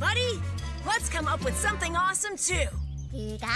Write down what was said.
buddy. Let's come up with something awesome, too. 그가